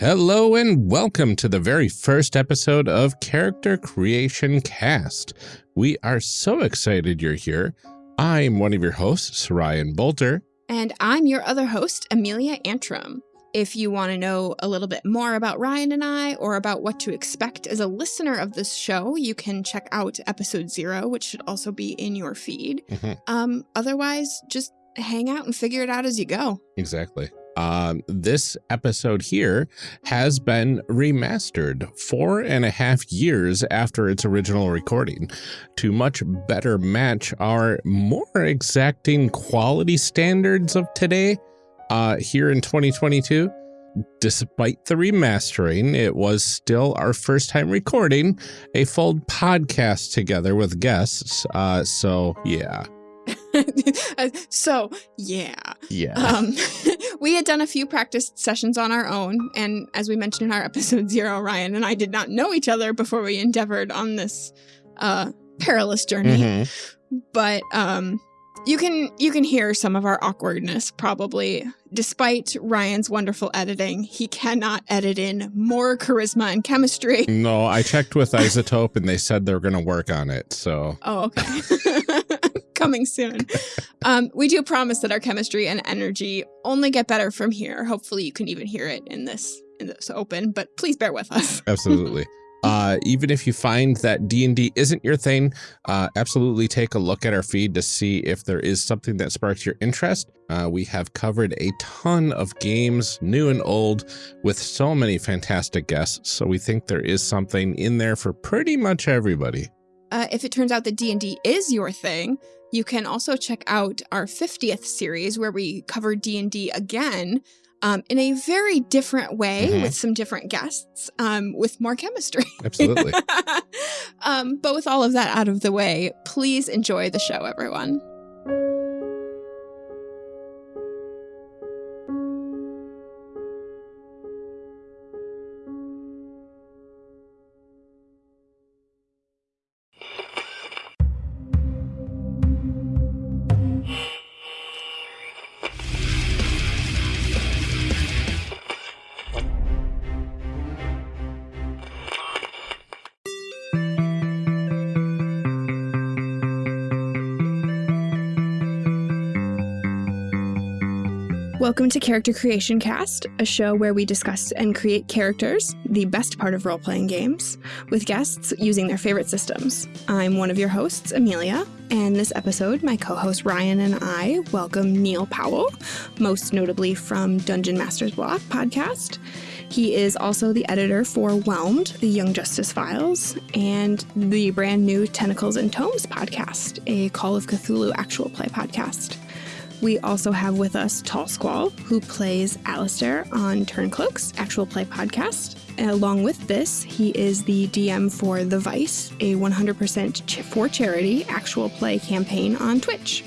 Hello and welcome to the very first episode of Character Creation Cast. We are so excited you're here. I'm one of your hosts, Ryan Bolter. And I'm your other host, Amelia Antrim. If you want to know a little bit more about Ryan and I or about what to expect as a listener of this show, you can check out episode zero, which should also be in your feed. Mm -hmm. Um, otherwise, just hang out and figure it out as you go. Exactly um, this episode here has been remastered four and a half years after its original recording to much better match our more exacting quality standards of today uh, here in 2022. Despite the remastering, it was still our first time recording a full podcast together with guests. Uh, so, yeah. so yeah. Yeah. Um, we had done a few practice sessions on our own and as we mentioned in our episode zero ryan and i did not know each other before we endeavored on this uh, perilous journey. Mm -hmm. but um, you can you can hear some of our awkwardness probably. Despite ryan's wonderful editing he cannot edit in more charisma and chemistry. No i checked with iZotope and they said they're going to work on it so. Oh okay coming soon. Um, we do promise that our chemistry and energy only get better from here. Hopefully, you can even hear it in this in this open, but please bear with us. Absolutely. Uh, even if you find that D&D isn't your thing, uh, absolutely take a look at our feed to see if there is something that sparks your interest. Uh, we have covered a ton of games, new and old, with so many fantastic guests, so we think there is something in there for pretty much everybody. Uh, if it turns out that D&D is your thing, you can also check out our 50th series where we cover D&D again um, in a very different way mm -hmm. with some different guests um, with more chemistry. Absolutely. um, but with all of that out of the way, please enjoy the show, everyone. Welcome to Character Creation Cast, a show where we discuss and create characters, the best part of role playing games, with guests using their favorite systems. I'm one of your hosts, Amelia, and this episode, my co host Ryan and I welcome Neil Powell, most notably from Dungeon Masters Block podcast. He is also the editor for Whelmed, the Young Justice Files, and the brand new Tentacles and Tomes podcast, a Call of Cthulhu actual play podcast. We also have with us Tall Squall, who plays Alistair on Turncloak's actual play podcast. And Along with this, he is the DM for The Vice, a 100% ch for charity actual play campaign on Twitch.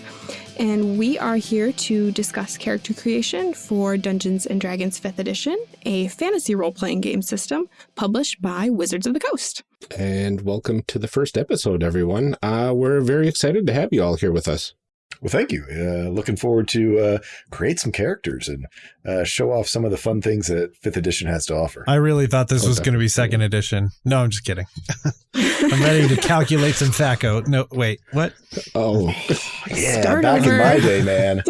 And we are here to discuss character creation for Dungeons and Dragons 5th Edition, a fantasy role playing game system published by Wizards of the Coast. And welcome to the first episode, everyone. Uh, we're very excited to have you all here with us. Well, thank you. Uh, looking forward to uh, create some characters and uh, show off some of the fun things that fifth edition has to offer. I really thought this oh, was going to be second edition. No, I'm just kidding. I'm ready to calculate some THAC0. No, wait, what? Oh, yeah, Start back over. in my day, man.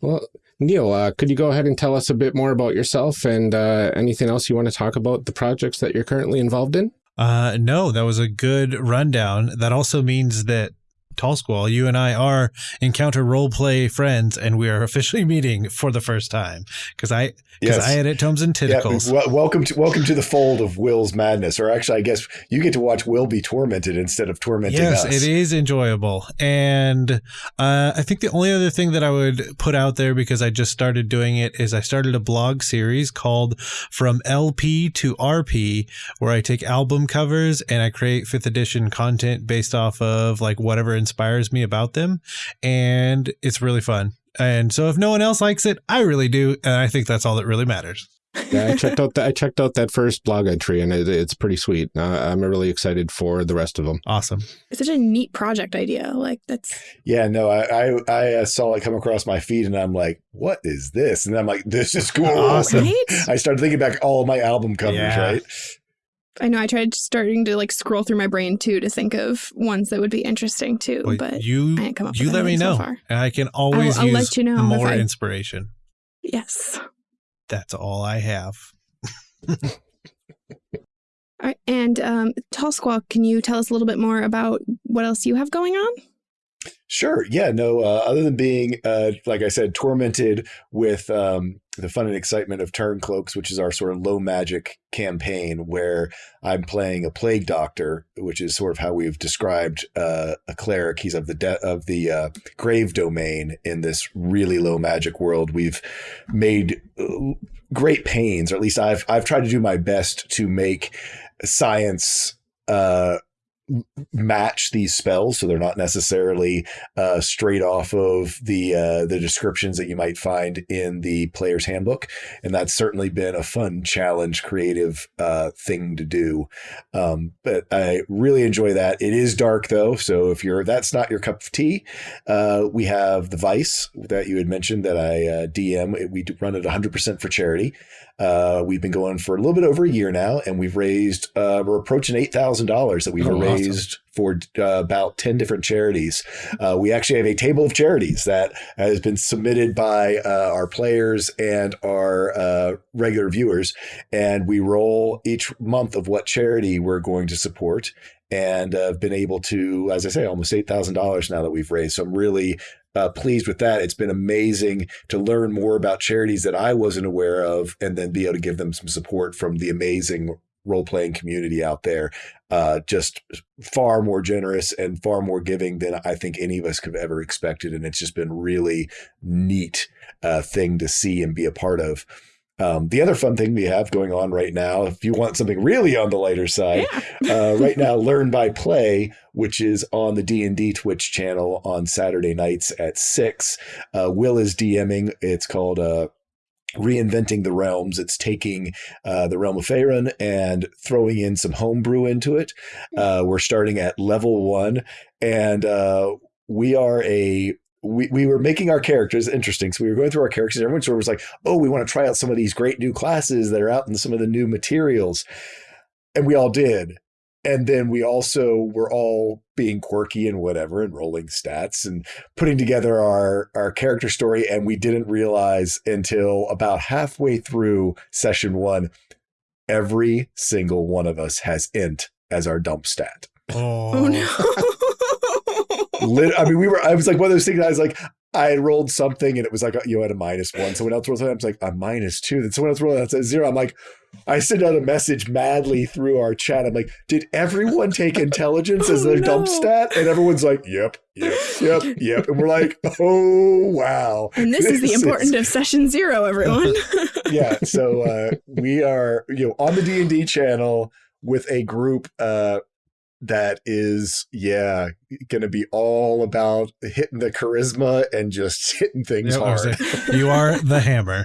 well, Neil, uh, could you go ahead and tell us a bit more about yourself and uh, anything else you want to talk about the projects that you're currently involved in? Uh, no, that was a good rundown. That also means that Tall Squall, you and I are encounter role play friends, and we are officially meeting for the first time because I because yes. I edit Tomes and Tentacles. Yeah, welcome to welcome to the fold of Will's madness, or actually, I guess you get to watch Will be tormented instead of tormenting yes, us. Yes, it is enjoyable, and uh, I think the only other thing that I would put out there because I just started doing it is I started a blog series called From LP to RP, where I take album covers and I create fifth edition content based off of like whatever inspires me about them. And it's really fun. And so if no one else likes it, I really do. And I think that's all that really matters. yeah, I checked out that I checked out that first blog entry, and it, it's pretty sweet. Uh, I'm really excited for the rest of them. Awesome. It's such a neat project idea. Like that's Yeah, no, I, I I uh, saw it come across my feed, and I'm like, "What is this?" And I'm like, "This is cool." Awesome. right. I started thinking back all of my album covers, Yeah. right? I know. I tried starting to like scroll through my brain too to think of ones that would be interesting too, But, but you I ain't come up you let me so know. and I can always I'll use let you know more I- inspiration. yes. That's all I have. All right, and um, Tall Squall, can you tell us a little bit more about what else you have going on? Sure. Yeah. No. Uh, other than being, uh, like I said, tormented with um, the fun and excitement of Turn Cloaks, which is our sort of low magic campaign, where I'm playing a plague doctor, which is sort of how we've described uh, a cleric. He's of the de- of the uh, grave domain in this really low magic world. We've made uh, great pains, or at least I've I've tried to do my best to make science. Uh, match these spells so they're not necessarily uh, straight off of the uh, the descriptions that you might find in the player's handbook. And that's certainly been a fun challenge creative uh, thing to do. Um, but I really enjoy that. It is dark though so if you're that's not your cup of tea uh, we have the Vice that you had mentioned that I uh, DM we run it 100% for charity uh, we've been going for a little bit over a year now, and we've raised uh, we're approaching eight thousand dollars that we've Oh, awesome. raised for uh, about ten different charities. Uh, we actually have a table of charities that has been submitted by uh, our players and our uh, regular viewers, and we roll each month of what charity we're going to support. And uh, been able to, as I say, almost eight thousand dollars now that we've raised. So I'm really uh, pleased with that. It's been amazing to learn more about charities that I wasn't aware of, and then be able to give them some support from the amazing role playing community out there. Uh, just far more generous and far more giving than I think any of us could have ever expected, and it's just been really neat uh, thing to see and be a part of. Um, the other fun thing we have going on right now, if you want something really on the lighter side, Yeah. uh, right now learn by play which is on the d&d twitch channel on saturday nights at 6 uh, will is dming. It's called uh, reinventing the realms. It's taking uh, the realm of Faerun and throwing in some homebrew into it. Uh, we're starting at level one and uh, we are a we, we were making our characters interesting. So we were going through our characters, and everyone sort of was like, oh, we want to try out some of these great new classes that are out in some of the new materials. And we all did. And then we also were all being quirky and whatever and rolling stats and putting together our, our character story. And we didn't realize until about halfway through session one, every single one of us has int as our dump stat. Oh, Oh no. Lit- I mean, we were. I was like one of those things. I was like, I had rolled something and it was like you know, at a minus one. Someone else rolled something. I was like a minus two. Then someone else rolled that's a zero. I'm like, I sent out a message madly through our chat. I'm like, did everyone take intelligence as Oh, their dump stat? And everyone's like, yep, yep, yep, yep. And we're like, oh wow. and this is the This important of session zero, everyone. yeah so uh we are you know on the d&d channel with a group uh that is yeah gonna be all about hitting the charisma and just hitting things Yep, hard like, you are the hammer.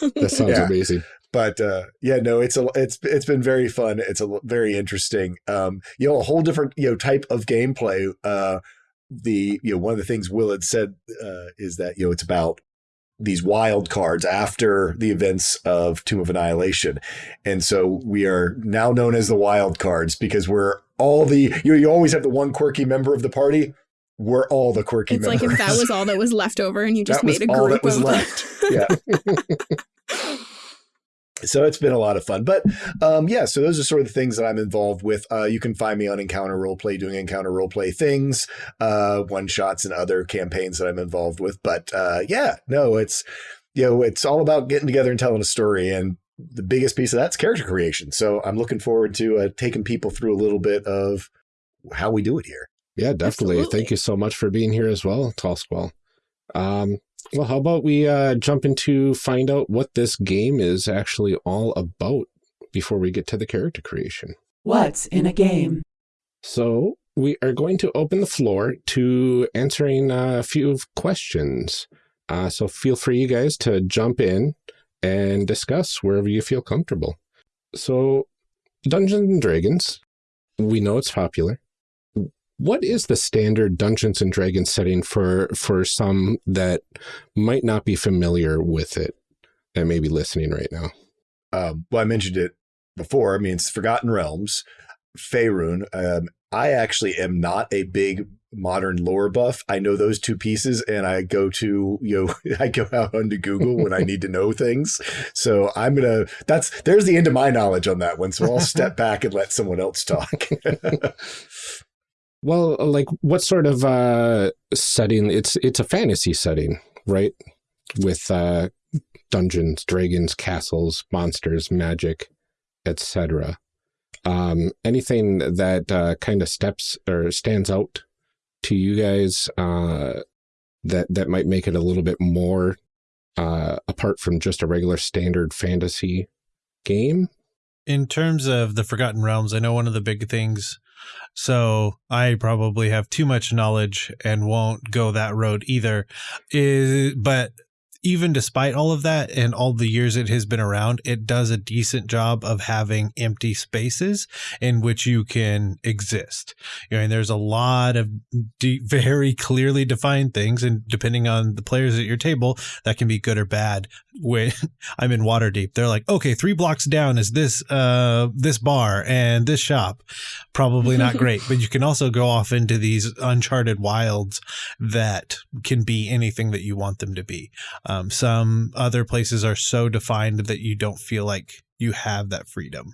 That sounds Yeah. amazing. but uh yeah no it's a it's it's been very fun it's a very interesting um you know a whole different you know type of gameplay uh the you know one of the things will had said uh is that you know it's about these wild cards after the events of Tomb of Annihilation. And so we are now known as the wild cards because we're all the you, you always have the one quirky member of the party. We're all the quirky members. it's like if that was all that was left over and you just That made a all group that was of left. yeah. so it's been a lot of fun. But um, yeah, so those are sort of the things that I'm involved with. Uh, you can find me on Encounter Roleplay doing Encounter Roleplay things, uh, one shots and other campaigns that I'm involved with. But uh, yeah, no, it's you know, it's all about getting together and telling a story. And the biggest piece of that's character creation. So I'm looking forward to uh, taking people through a little bit of how we do it here. Yeah, definitely. Absolutely. Thank you so much for being here as well, Tall Squall. Um, well, how about we uh, jump into find out what this game is actually all about before we get to the character creation. What's in a game? So we are going to open the floor to answering a few questions. Uh, so feel free, you guys, to jump in and discuss wherever you feel comfortable. So, Dungeons and Dragons, we know it's popular. What is the standard Dungeons and Dragons setting for for some that might not be familiar with it that may be listening right now? Um, well, I mentioned it before. I mean, it's Forgotten Realms, Faerun. Um, I actually am not a big modern lore buff. I know those two pieces and I go to, you know, I go out onto Google when I need to know things. So I'm going to, that's, there's the end of my knowledge on that one. So I'll step back and let someone else talk. well, like what sort of uh, setting? It's, it's a fantasy setting, right? With uh, dungeons, dragons, castles, monsters, magic, etc. Um, anything that uh, kind of steps or stands out to you guys uh, that that might make it a little bit more uh, apart from just a regular standard fantasy game? In terms of the Forgotten Realms, I know one of the big things. So I probably have too much knowledge and won't go that road either. Is but even despite all of that and all the years it has been around, it does a decent job of having empty spaces in which you can exist. You know, and there's a lot of de- very clearly defined things, and depending on the players at your table, that can be good or bad. When I'm in Waterdeep, they're like, okay, three blocks down is this uh this bar and this shop. Probably not great, but you can also go off into these uncharted wilds that can be anything that you want them to be. Um, Um, some other places are so defined that you don't feel like you have that freedom.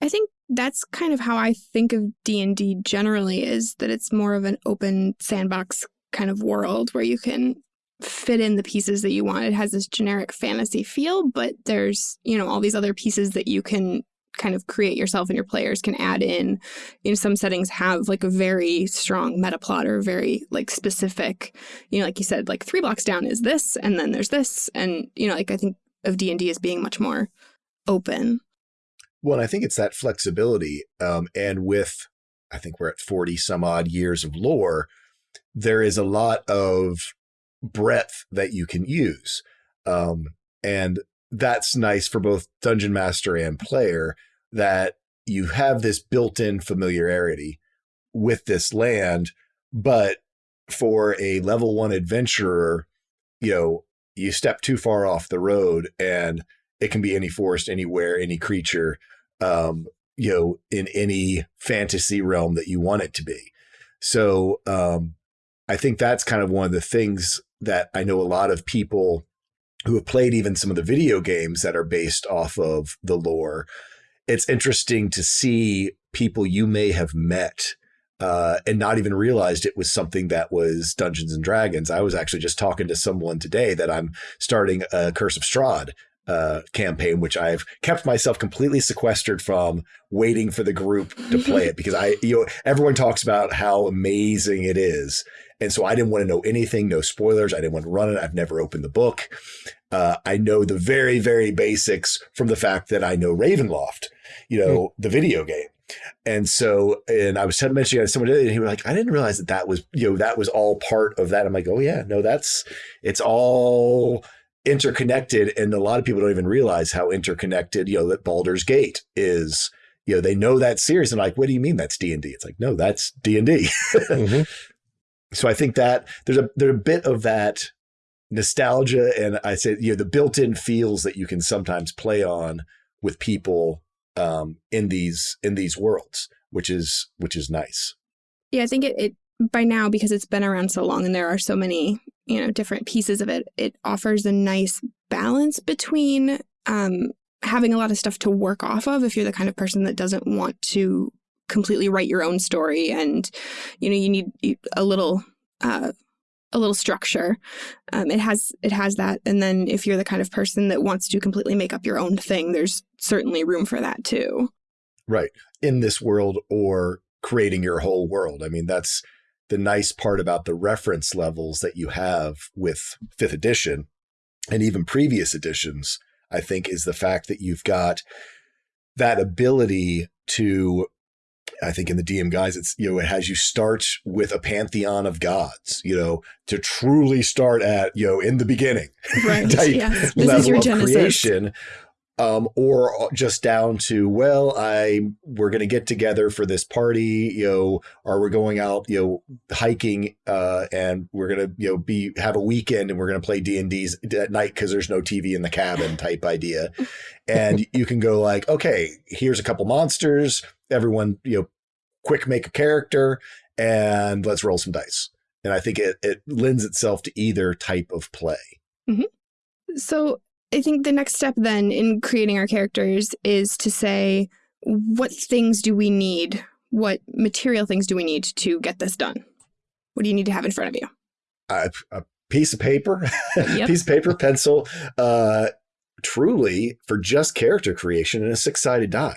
I think that's kind of how I think of D&D generally is that it's more of an open sandbox kind of world where you can fit in the pieces that you want. It has this generic fantasy feel, but there's, you know, all these other pieces that you can kind of create yourself and your players can add in. in some settings have like a very strong meta plot or very like specific, you know, like you said, like three blocks down is this, and then there's this. And, you know, like I think of D&D as being much more open. Well, I think it's that flexibility. Um, and with, I think we're at 40 some odd years of lore, there is a lot of breadth that you can use. Um, and that's nice for both dungeon master and player that you have this built-in familiarity with this land but for a level 1 adventurer you know you step too far off the road and it can be any forest anywhere any creature um you know in any fantasy realm that you want it to be. So um i think that's kind of one of the things that i know a lot of people who have played even some of the video games that are based off of the lore, it's interesting to see people you may have met uh, and not even realized it was something that was Dungeons and Dragons. I was actually just talking to someone today that I'm starting a Curse of Strahd uh, campaign, which I've kept myself completely sequestered from, waiting for the group to play it because I, you know, everyone talks about how amazing it is, and so I didn't want to know anything, no spoilers. I didn't want to run it. I've never opened the book. Uh, I know the very, very basics from the fact that I know Ravenloft, you know, mm. the video game. And so, and I was mentioning to someone, and he was like, I didn't realize that that was, you know, that was all part of that. I'm like, oh yeah, no, that's, it's all interconnected. And a lot of people don't even realize how interconnected, you know, that Baldur's Gate is, you know, they know that series and like, what do you mean that's D and D? It's like, no, that's D and D. Mm-hmm. So I think that there's a there's a bit of that nostalgia and I say you know the built-in feels that you can sometimes play on with people um, in these in these worlds, which is which is nice. Yeah, I think it, it by now because it's been around so long and there are so many you know different pieces of it. It offers a nice balance between um, having a lot of stuff to work off of if you're the kind of person that doesn't want to completely write your own story and you know you need a little uh, a little structure. Um, it has it has that. And then if you're the kind of person that wants to completely make up your own thing there's certainly room for that too. Right. In this world or creating your whole world. I mean that's the nice part about the reference levels that you have with fifth edition and even previous editions i think is the fact that you've got that ability to I think in the DM guide, it's you know it has you start with a pantheon of gods, you know, to truly start at you know in the beginning, Right. yes. This is your genesis. creation, um, or just down to well, I we're going to get together for this party, you know, or we're going out, you know, hiking, uh, and we're going to you know be have a weekend and we're going to play D and D's at night because there's no TV in the cabin type idea, and you can go like, okay, here's a couple monsters, everyone, you know, quick make a character, and let's roll some dice. And I think it it lends itself to either type of play. So I think the next step then in creating our characters is to say, what things do we need? What material things do we need to get this done? What do you need to have in front of you? a, a piece of paper, Yep. piece of paper, pencil, uh, truly for just character creation and a six sided die.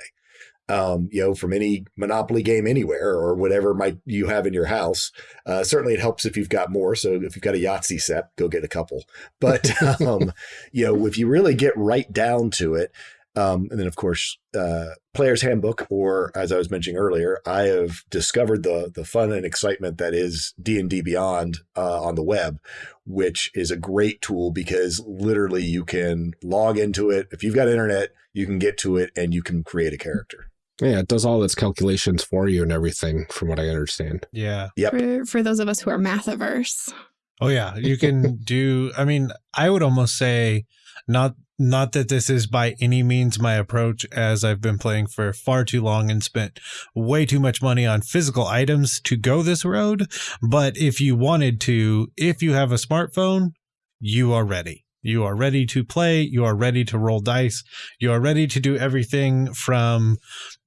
Um, you know, from any Monopoly game anywhere or whatever might you have in your house. Uh, certainly, it helps if you've got more. So if you've got a Yahtzee set, go get a couple. But um, you know, if you really get right down to it, um, and then of course, uh, player's handbook, or as I was mentioning earlier, I have discovered the the fun and excitement that is D and D Beyond uh, on the web, which is a great tool because literally you can log into it. If you've got internet, you can get to it and you can create a character. Yeah, it does all its calculations for you and everything, from what I understand. Yeah. Yep. For, for those of us who are math averse. Oh yeah, you can do I mean, I would almost say not not that this is by any means my approach as I've been playing for far too long and spent way too much money on physical items to go this road, but if you wanted to, if you have a smartphone, you are ready. You are ready to play, you are ready to roll dice, you are ready to do everything from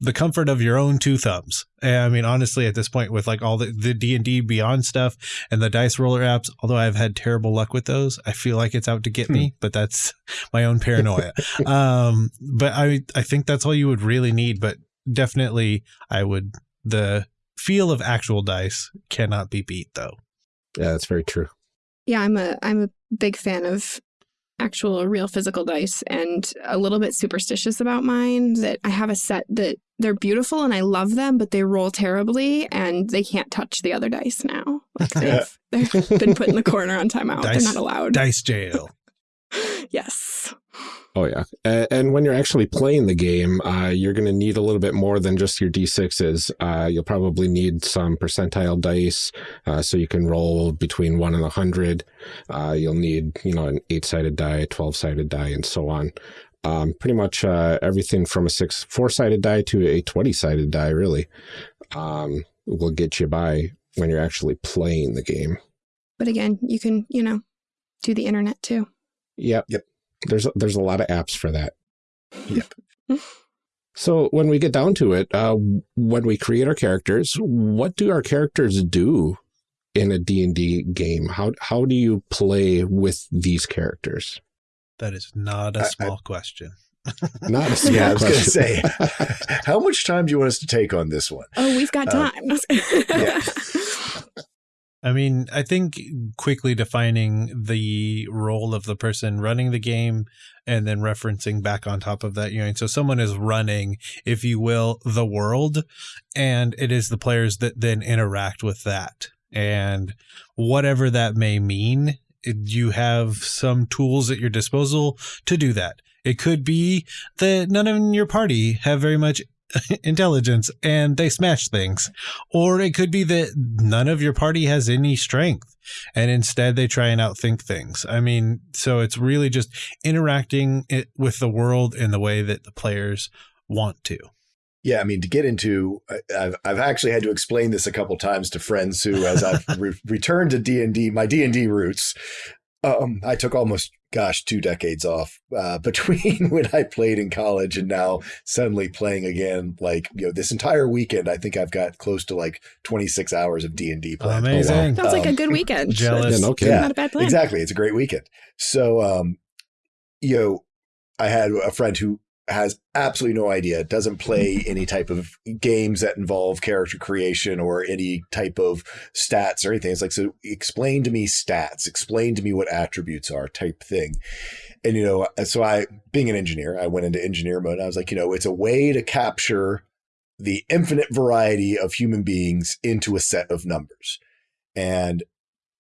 the comfort of your own two thumbs. And I mean, honestly, at this point, with like all the the D and D Beyond stuff and the dice roller apps, although I've had terrible luck with those, I feel like it's out to get me. But that's my own paranoia. um, but I I think that's all you would really need. But definitely, I would the feel of actual dice cannot be beat though. Yeah, that's very true. Yeah, I'm a I'm a big fan of actual real physical dice and a little bit superstitious about mine that I have a set that they're beautiful and I love them, but they roll terribly and they can't touch the other dice now. Like they've, they've been put in the corner on timeout. Dice- They're not allowed. Dice jail. Yes. Oh yeah, and when you're actually playing the game, uh, you're going to need a little bit more than just your d6s. Uh, you'll probably need some percentile dice, uh, so you can roll between one and a hundred. Uh, you'll need, you know, an eight-sided die, a twelve-sided die, and so on. Um, pretty much uh, everything from a six, four-sided die to a twenty-sided die, really, um, will get you by when you're actually playing the game. But again, you can, you know, do the internet too. Yep. Yep. There's there's a lot of apps for that. Yep. So when we get down to it, uh, when we create our characters, what do our characters do in a D&D game? How how do you play with these characters? That is not a small question. Not a small Yeah, I was going to question. say, how much time do you want us to take on this one? Oh, we've got Uh, time. yeah. I mean, I think quickly defining the role of the person running the game and then referencing back on top of that, you know, so someone is running, if you will, the world, and it is the players that then interact with that. And whatever that may mean, you have some tools at your disposal to do that. It could be that none of your party have very much intelligence and they smash things. Or it could be that none of your party has any strength and instead they try and outthink things. I mean, so it's really just interacting it with the world in the way that the players want to. Yeah, I mean, to get into, I've I've actually had to explain this a couple times to friends who, as I've re- returned to D and D, my D and D roots. Um, I took almost, gosh, two decades off uh, between when I played in college and now suddenly playing again. Like you know, this entire weekend, I think I've got close to like twenty six hours of D and D playing. Amazing. Sounds like a Um, good weekend. jealous. Yeah, no kidding. Yeah, Not a bad plan. Exactly. It's a great weekend. So, um, you know, I had a friend who has absolutely no idea, doesn't play any type of games that involve character creation or any type of stats or anything. It's like, so explain to me stats, explain to me what attributes are type thing. And, you know, so I, being an engineer, I went into engineer mode. I was like, you know, it's a way to capture the infinite variety of human beings into a set of numbers. And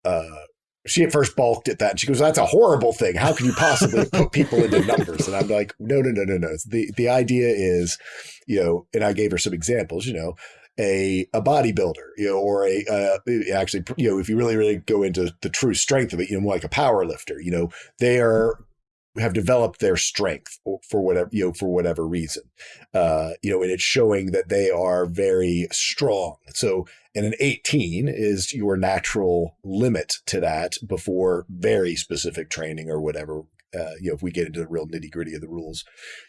uh, she at first balked at that and she goes, That's a horrible thing. How can you possibly put people into numbers? And I'm like, No, no, no, no, no. The the idea is, you know, and I gave her some examples, you know, a a bodybuilder, you know, or a uh, actually, you know, if you really really go into the true strength of it, you know, like a power lifter, you know, they are have developed their strength for whatever you know for whatever reason uh you know and it's showing that they are very strong so and an 18 is your natural limit to that before very specific training or whatever uh, you know, if we get into the real nitty gritty of the rules,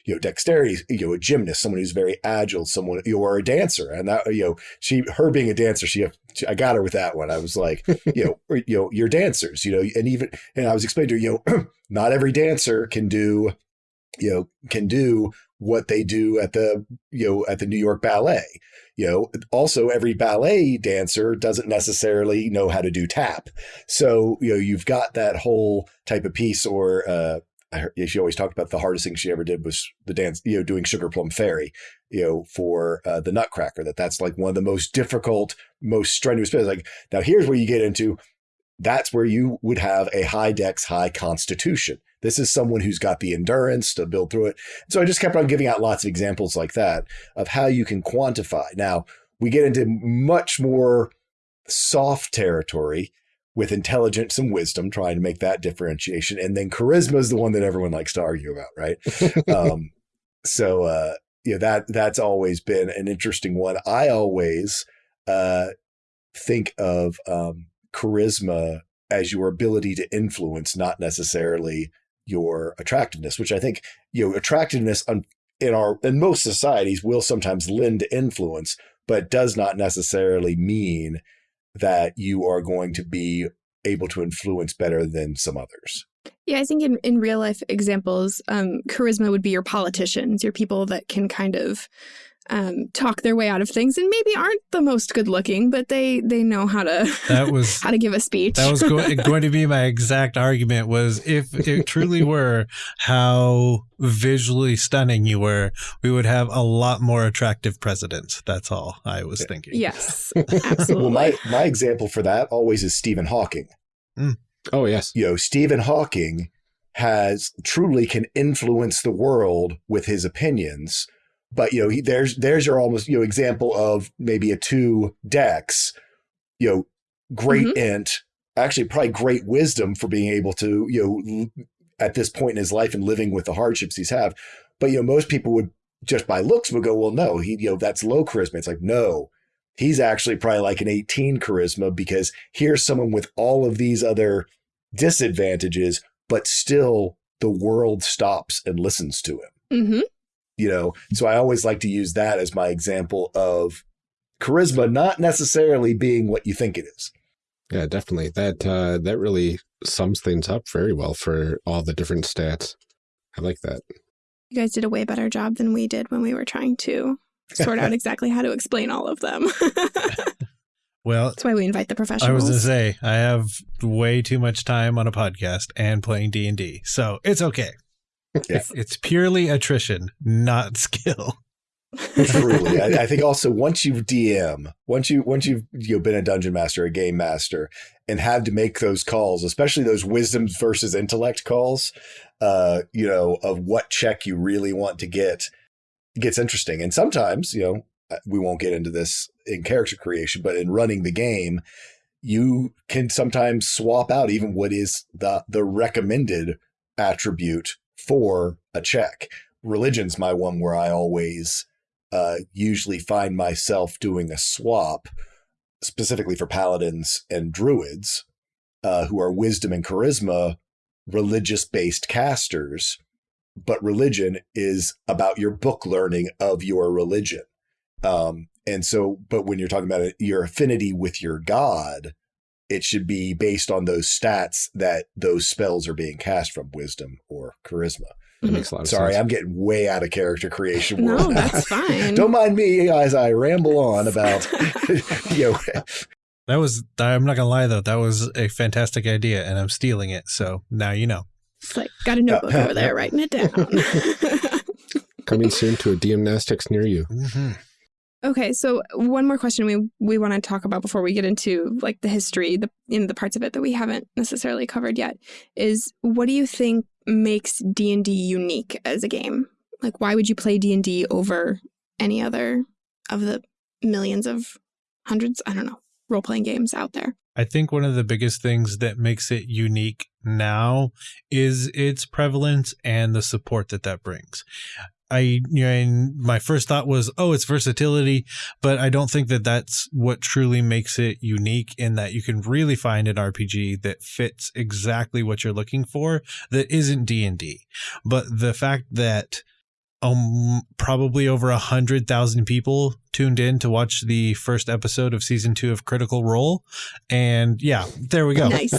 you know, dexterity, you know, a gymnast, someone who's very agile, someone, you know, or a dancer. And that, you know, she, her being a dancer, she, she I got her with that one. I was like, you know, or, you know, you're dancers, you know, and even, and I was explaining to her, you know, not every dancer can do, you know, can do what they do at the, you know, at the New York Ballet. You know, also every ballet dancer doesn't necessarily know how to do tap. So, you know, you've got that whole type of piece or, uh, she always talked about the hardest thing she ever did was the dance, you know, doing Sugar Plum Fairy, you know, for uh, the Nutcracker. That that's like one of the most difficult, most strenuous bits. Like now, here's where you get into. That's where you would have a high dex, high constitution. This is someone who's got the endurance to build through it. So I just kept on giving out lots of examples like that of how you can quantify. Now, we get into much more soft territory with intelligence and wisdom, trying to make that differentiation. And then charisma is the one that everyone likes to argue about, right? um, so, uh, you know, that that's always been an interesting one. I always uh, think of um, charisma as your ability to influence, not necessarily your attractiveness, which I think, you know, attractiveness in our, in most societies will sometimes lend to influence, but does not necessarily mean that you are going to be able to influence better than some others. Yeah, I think in, in real life examples, um, charisma would be your politicians, your people that can kind of um, talk their way out of things and maybe aren't the most good looking, but they they know how to that was how to give a speech. That was go going to be my exact argument was if it truly were how visually stunning you were, we would have a lot more attractive presidents. That's all I was thinking. Yes, absolutely. well, my my example for that always is Stephen Hawking. Mm. Oh yes, you know Stephen Hawking has truly can influence the world with his opinions but you know, he, there's there's your almost you know example of maybe a two dex, you know, great mm-hmm. int, actually probably great wisdom for being able to you know at this point in his life and living with the hardships he's have. But you know, most people would just by looks would go, well, no, he you know that's low charisma. It's like no, he's actually probably like an 18 charisma because here's someone with all of these other disadvantages, but still the world stops and listens to him. Mm-hmm you know? So i always like to use that as my example of charisma not necessarily being what you think it is. Yeah definitely. That uh that really sums things up very well for all the different stats. I like that. You guys did a way better job than we did when we were trying to sort out exactly how to explain all of them. Well that's why we invite the professionals i was gonna say i have way too much time on a podcast and playing d&d so it's okay yeah. It's, purely attrition, not skill. Truly, I, I, think also once you DM, once you once you've you know, been a dungeon master, a game master, and had to make those calls, especially those wisdom versus intellect calls, uh, you know, of what check you really want to get, gets interesting. And sometimes, you know, uh, we won't get into this in character creation, but in running the game, you can sometimes swap out even what is the the recommended attribute for a check. Religion's my one where I always uh, usually find myself doing a swap, specifically for paladins and druids, uh, who are wisdom and charisma religious based casters. But religion is about your book learning of your religion. Um, and so, but when you're talking about it, your affinity with your god, it should be based on those stats that those spells are being cast from wisdom or charisma. That makes a lot of Sorry, sense. I'm getting way out of character creation. World No, that's fine. Don't mind me as I ramble on about you know. That was I'm not gonna lie though, that was a fantastic idea and I'm stealing it. So now you know. It's like got a notebook over there writing it down. Coming soon to a DMnastics near you. Mm -hmm. Okay, so one more question we we want to talk about before we get into like the history, the in the parts of it that we haven't necessarily covered yet, is what do you think makes D and D unique as a game? Like, why would you play D and D over any other of the millions of hundreds? I don't know role playing games out there. I think one of the biggest things that makes it unique now is its prevalence and the support that that brings. I, you know, my first thought was, oh, it's versatility, but I don't think that that's what truly makes it unique in that you can really find an RPG that fits exactly what you're looking for that isn't D&D. But the fact that um, probably over a hundred thousand people tuned in to watch the first episode of season two of Critical Role, and yeah, there we go. Nice.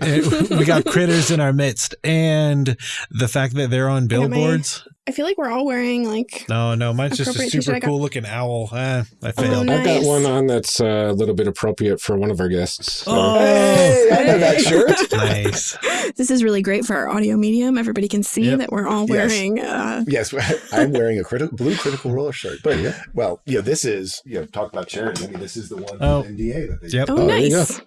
we got critters in our midst, and the fact that they're on billboards. I feel like we're all wearing like. No, no, mine's just a super cool looking owl. Eh, I failed. Oh, nice. I've got one on that's uh, a little bit appropriate for one of our guests. So. Oh, hey, I know that shirt. nice. This is really great for our audio medium. Everybody can see yep. that we're all wearing. Yes, uh... yes I'm wearing a critical blue critical roller shirt. But yeah, well, yeah, this is you know talk about charity. I mean, this is the one oh. NDA that they. Yep. Oh, oh nice.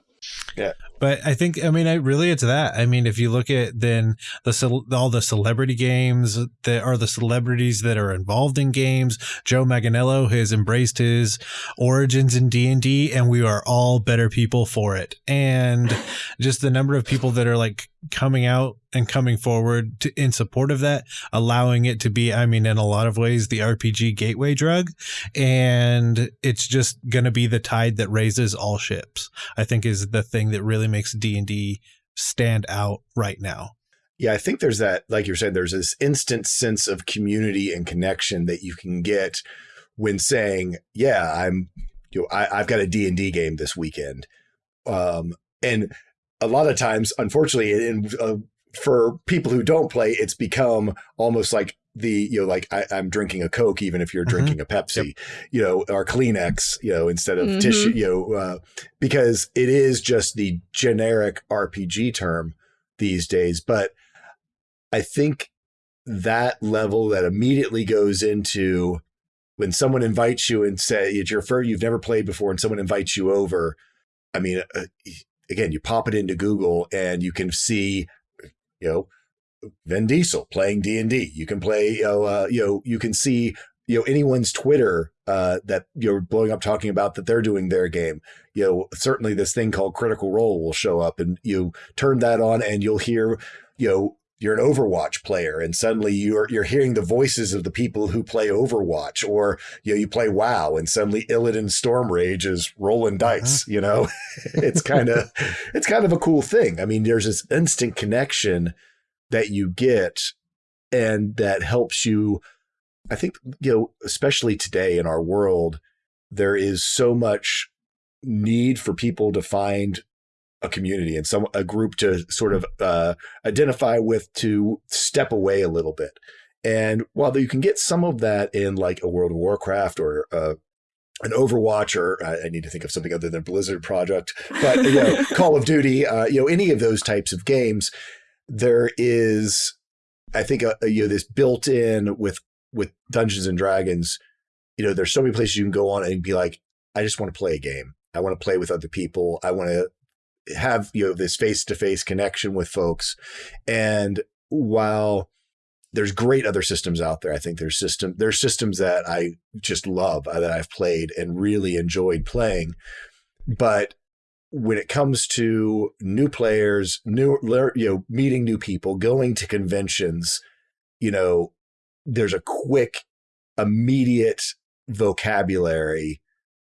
Yeah. But I think, I mean, I really, it's that. I mean, if you look at then the all the celebrity games that are the celebrities that are involved in games, Joe Manganiello has embraced his origins in D and D, and we are all better people for it. And just the number of people that are like coming out and coming forward to, in support of that, allowing it to be, I mean, in a lot of ways, the RPG gateway drug. And it's just going to be the tide that raises all ships, I think is the thing that really makes D&D stand out right now. Yeah, I think there's that, like you're saying, there's this instant sense of community and connection that you can get when saying, yeah, I'm, you know, I, have got a D&D game this weekend. Um, and a lot of times, unfortunately, in, uh, for people who don't play, it's become almost like the you know like I, am drinking a Coke even if you're mm-hmm. drinking a Pepsi, yep. you know, or Kleenex, you know, instead of mm-hmm. tissue, you know, uh, because it is just the generic RPG term these days. But I think that level that immediately goes into when someone invites you and say it's your first, you've never played before, and someone invites you over. I mean, uh, again, you pop it into Google and you can see, you know, Vin Diesel playing D and D. You can play, you know, uh, you know, you can see, you know, anyone's Twitter uh, that you're blowing up talking about that they're doing their game. You know, certainly this thing called Critical Role will show up, and you turn that on, and you'll hear, you know, you're an Overwatch player, and suddenly you're you're hearing the voices of the people who play Overwatch, or you know, you play WoW, and suddenly Illidan Stormrage is rolling dice. Uh-huh. You know, it's kind of it's kind of a cool thing. I mean, there's this instant connection that you get and that helps you i think you know especially today in our world there is so much need for people to find a community and some a group to sort of uh, identify with to step away a little bit. And while you can get some of that in like a world of warcraft or uh, an Overwatch, or I need to think of something other than Blizzard project, but you know, Call of Duty, uh, you know, any of those types of games, there is, I think, a, a, you know, this built in with with Dungeons and Dragons. You know, there's so many places you can go on and be like, I just want to play a game. I want to play with other people. I want to have you know this face to face connection with folks. And while there's great other systems out there, I think there's system there's systems that I just love uh, that I've played and really enjoyed playing. But when it comes to new players, new you know, meeting new people, going to conventions, you know, there's a quick, immediate vocabulary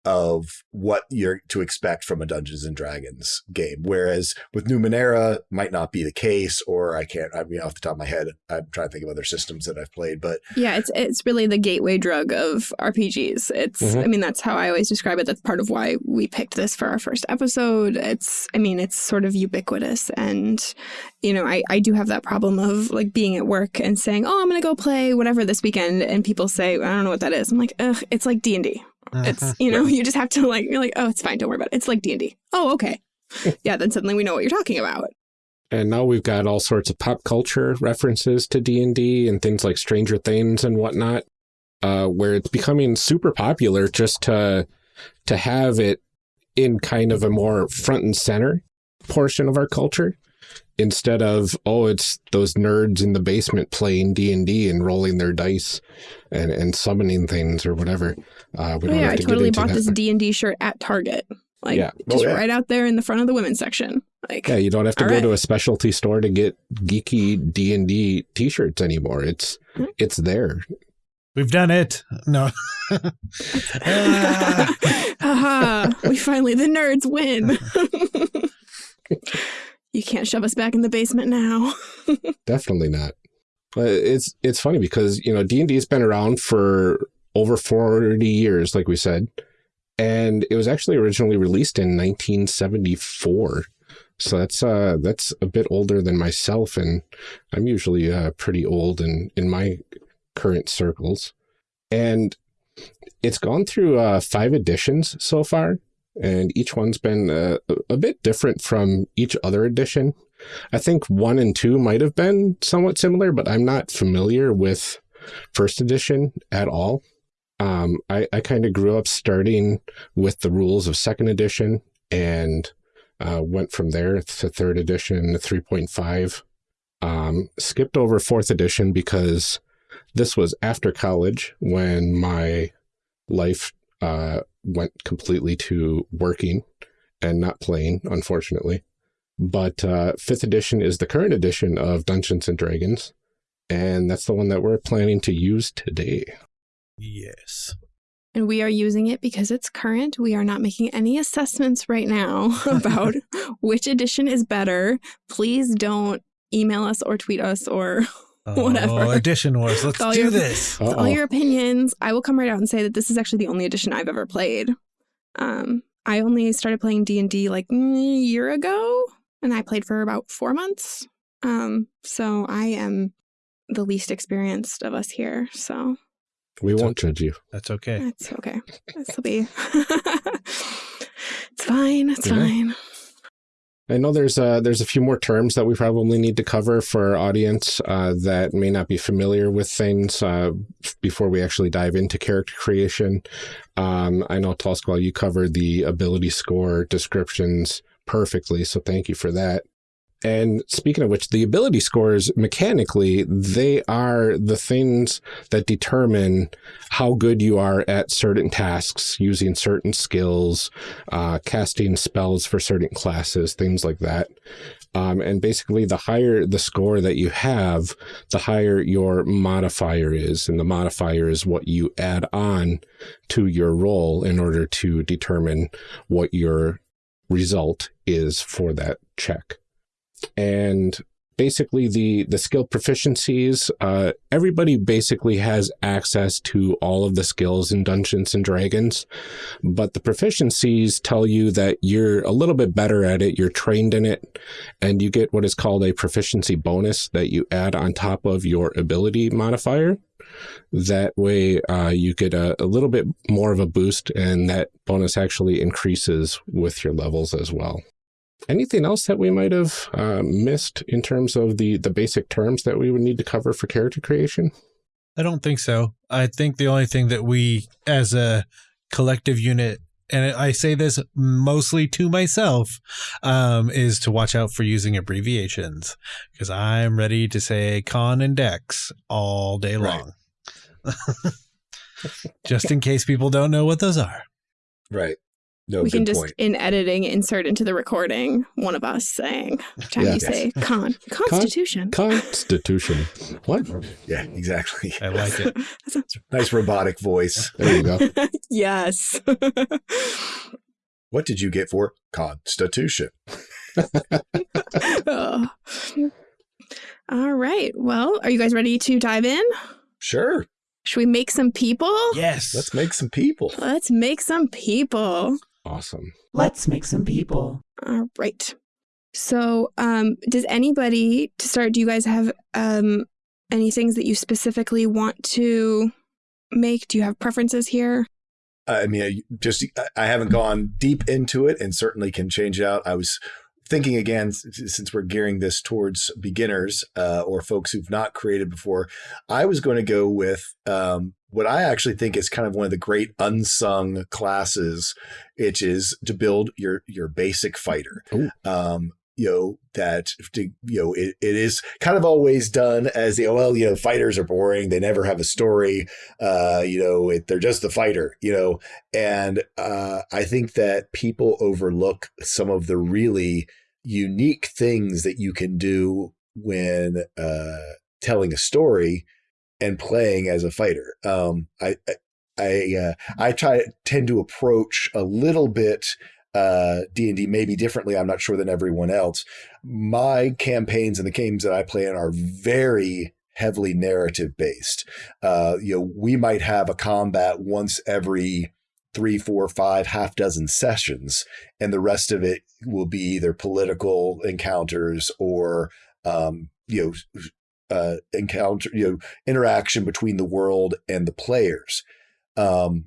of what you're to expect from a Dungeons and Dragons game. Whereas with Numenera might not be the case, or I can't, I mean, off the top of my head, I'm trying to think of other systems that I've played, but yeah, it's, it's really the gateway drug of RPGs. It's, mm -hmm. I mean, that's how I always describe it. That's part of why we picked this for our first episode. It's, I mean, it's sort of ubiquitous. And, you know, I, I do have that problem of like being at work and saying, oh, I'm going to go play whatever this weekend. And people say, I don't know what that is. I'm like, ugh, it's like D&D it's you know you just have to like you're like oh it's fine don't worry about it. It's like D and D. Oh okay, yeah. Then suddenly we know what you're talking about. And now we've got all sorts of pop culture references to D and D and things like Stranger Things and whatnot. uh, where it's becoming super popular just to to have it in kind of a more front and center portion of our culture instead of oh it's those nerds in the basement playing d&d and rolling their dice and, and summoning things or whatever uh, we Oh, don't yeah, have I to get totally into bought that. this D and D shirt at Target. Like Yeah. Oh, just yeah. right out there in the front of the women's section. Like yeah you don't have to go right. to a specialty store to get geeky d&d t-shirts anymore it's Hmm. it's there We've done it. No. Ah. Haha, we finally the nerds win. you can't shove us back in the basement now. definitely not but it's it's funny because you know d&d has been around for over 40 years like we said. And it was actually originally released in 1974 so that's uh that's a bit older than myself and i'm usually uh pretty old in in my current circles. And it's gone through uh five editions so far and each one's been uh, a bit different from each other edition. I think one and two might have been somewhat similar, but I'm not familiar with first edition at all. Um, I, I kind of grew up starting with the rules of second edition and uh, went from there to third edition, 3.5. Um, skipped over fourth edition because this was after college when my life uh, went completely to working and not playing, unfortunately. But uh, fifth edition is the current edition of Dungeons and Dragons, and that's the one that we're planning to use today. Yes. And we are using it because it's current. We are not making any assessments right now about which edition is better. Please don't email us or tweet us or Whatever. Oh, edition wars. Let's All do your- this. all Uh-oh. your opinions. I will come right out and say that this is actually the only edition I've ever played. Um, I only started playing D and D like mm, a year ago, and I played for about four months. Um, so I am the least experienced of us here. So We won't judge you. That's okay. that's okay. This will be. it's fine. It's Yeah. fine. I know there's a, there's a few more terms that we probably need to cover for our audience uh, that may not be familiar with things uh, before we actually dive into character creation. Um, I know Tall you covered the ability score descriptions perfectly, so thank you for that. And speaking of which, the ability scores mechanically, they are the things that determine how good you are at certain tasks using certain skills, uh, casting spells for certain classes, things like that. Um, and basically, the higher the score that you have, the higher your modifier is. And the modifier is what you add on to your roll in order to determine what your result is for that check. And basically the the skill proficiencies uh everybody basically has access to all of the skills in dungeons and dragons but the proficiencies tell you that you're a little bit better at it you're trained in it and you get what is called a proficiency bonus that you add on top of your ability modifier. That way uh, you get a, a little bit more of a boost and that bonus actually increases with your levels as well anything else that we might have uh, missed in terms of the the basic terms that we would need to cover for character creation I don't think so. I think the only thing that we, as a collective unit, and I say this mostly to myself, um, is to watch out for using abbreviations because I'm ready to say con and dex all day Right. long. Just in case people don't know what those are. Right. No, we can just point. in editing insert into the recording one of us saying every time Yeah. you say con constitution. constitution what Yeah, exactly. I like it. sounds Nice robotic voice. there you go yes. What did you get for Constitution? Ugh. All right. Well, are you guys ready to dive in? Sure. Should we make some people? Yes. Let's make some people. Let's make some people. Awesome Let's make some people. All right. So, um, does anybody to start? Do you guys have um any things that you specifically want to make? Do you have preferences here? I mean, I just I haven't gone deep into it, and certainly can change it out. I was thinking again, since we're gearing this towards beginners uh, or folks who've not created before, I was going to go with um, what I actually think is kind of one of the great unsung classes, which is to build your your basic fighter. Um, you know that to, you know it, it is kind of always done as the oh, well you know fighters are boring they never have a story uh you know it, they're just the fighter you know and uh i think that people overlook some of the really unique things that you can do when uh telling a story and playing as a fighter um i i I, uh, I try tend to approach a little bit uh, D&D maybe differently, I'm not sure than everyone else. My campaigns and the games that I play in are very heavily narrative based. Uh, you know, we might have a combat once every three, four, five, half dozen sessions, and the rest of it will be either political encounters or um, you know uh, encounter you know interaction between the world and the players. Um,